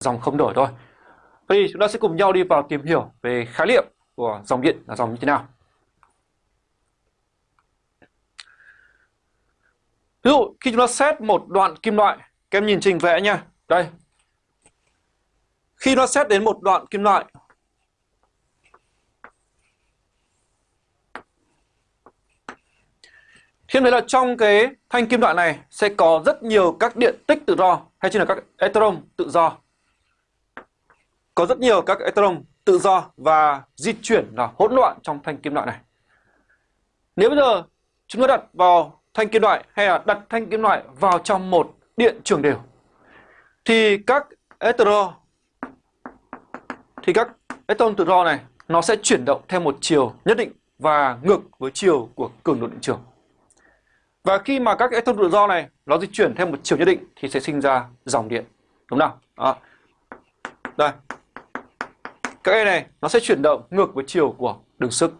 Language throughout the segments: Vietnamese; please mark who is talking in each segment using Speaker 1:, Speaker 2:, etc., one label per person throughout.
Speaker 1: dòng không đổi thôi. Vậy thì chúng ta sẽ cùng nhau đi vào tìm hiểu về khái niệm của dòng điện là dòng như thế nào. Ví dụ khi chúng ta xét một đoạn kim loại, các em nhìn trình vẽ nha. Đây. Khi nó xét đến một đoạn kim loại Khi thấy là trong cái thanh kim loại này sẽ có rất nhiều các điện tích tự do hay chính là các electron tự do. Có rất nhiều các electron tự do và di chuyển là hỗn loạn trong thanh kim loại này. Nếu bây giờ chúng ta đặt vào thanh kim loại hay là đặt thanh kim loại vào trong một điện trường đều, thì các electron thì các electron tự do này, nó sẽ chuyển động theo một chiều nhất định và ngược với chiều của cường độ điện trường. Và khi mà các electron tự do này nó di chuyển theo một chiều nhất định thì sẽ sinh ra dòng điện. Đúng không? Đó. Đây. Các E này nó sẽ chuyển động ngược với chiều của đường sức.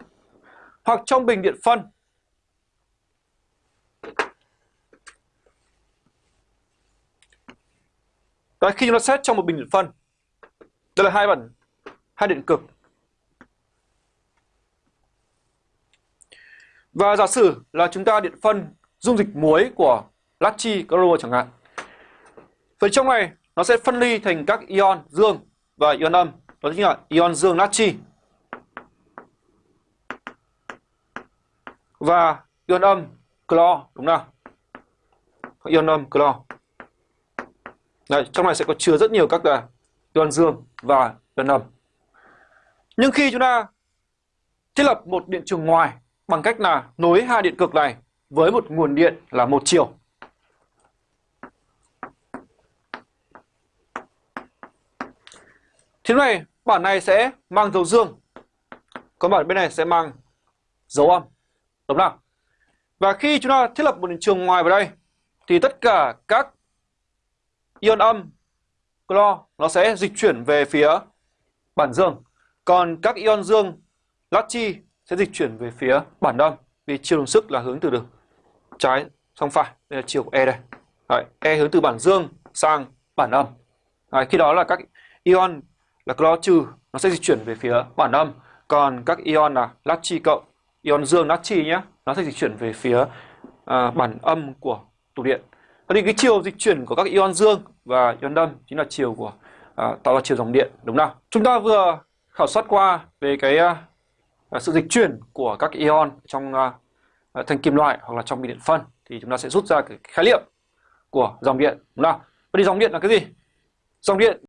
Speaker 1: Hoặc trong bình điện phân Đấy, khi chúng ta xét trong một bình điện phân Đây là hai bản hai điện cực Và giả sử là chúng ta điện phân dung dịch muối của natri Chloro chẳng hạn. Vậy trong này nó sẽ phân ly thành các ion dương và ion âm, đó chính là ion dương natri và ion âm clo đúng không? Ion âm clo. Đấy, trong này sẽ có chứa rất nhiều các là ion dương và ion âm. Nhưng khi chúng ta thiết lập một điện trường ngoài bằng cách là nối hai điện cực này với một nguồn điện là một chiều. Thế này, bản này sẽ mang dấu dương, còn bản bên này sẽ mang dấu âm. Đúng không? Và khi chúng ta thiết lập một trường ngoài vào đây, thì tất cả các ion âm, clo, nó sẽ dịch chuyển về phía bản dương. Còn các ion dương, natri sẽ dịch chuyển về phía bản âm vì chiều đồng sức là hướng từ đường trái sang phải đây là chiều của E đây Đấy, E hướng từ bản dương sang bản âm Đấy, khi đó là các ion là clo trừ nó sẽ di chuyển về phía bản âm còn các ion là natri cộng ion dương natri nhé nó sẽ di chuyển về phía à, bản âm của tụ điện Thế thì cái chiều dịch chuyển của các ion dương và ion âm chính là chiều của à, tạo ra chiều dòng điện đúng không? Chúng ta vừa khảo sát qua về cái à, à sự dịch chuyển của các ion trong à, à thành kim loại hoặc là trong bị điện phân thì chúng ta sẽ rút ra cái khái niệm của dòng điện đúng không? Vậy thì dòng điện là cái gì? Dòng điện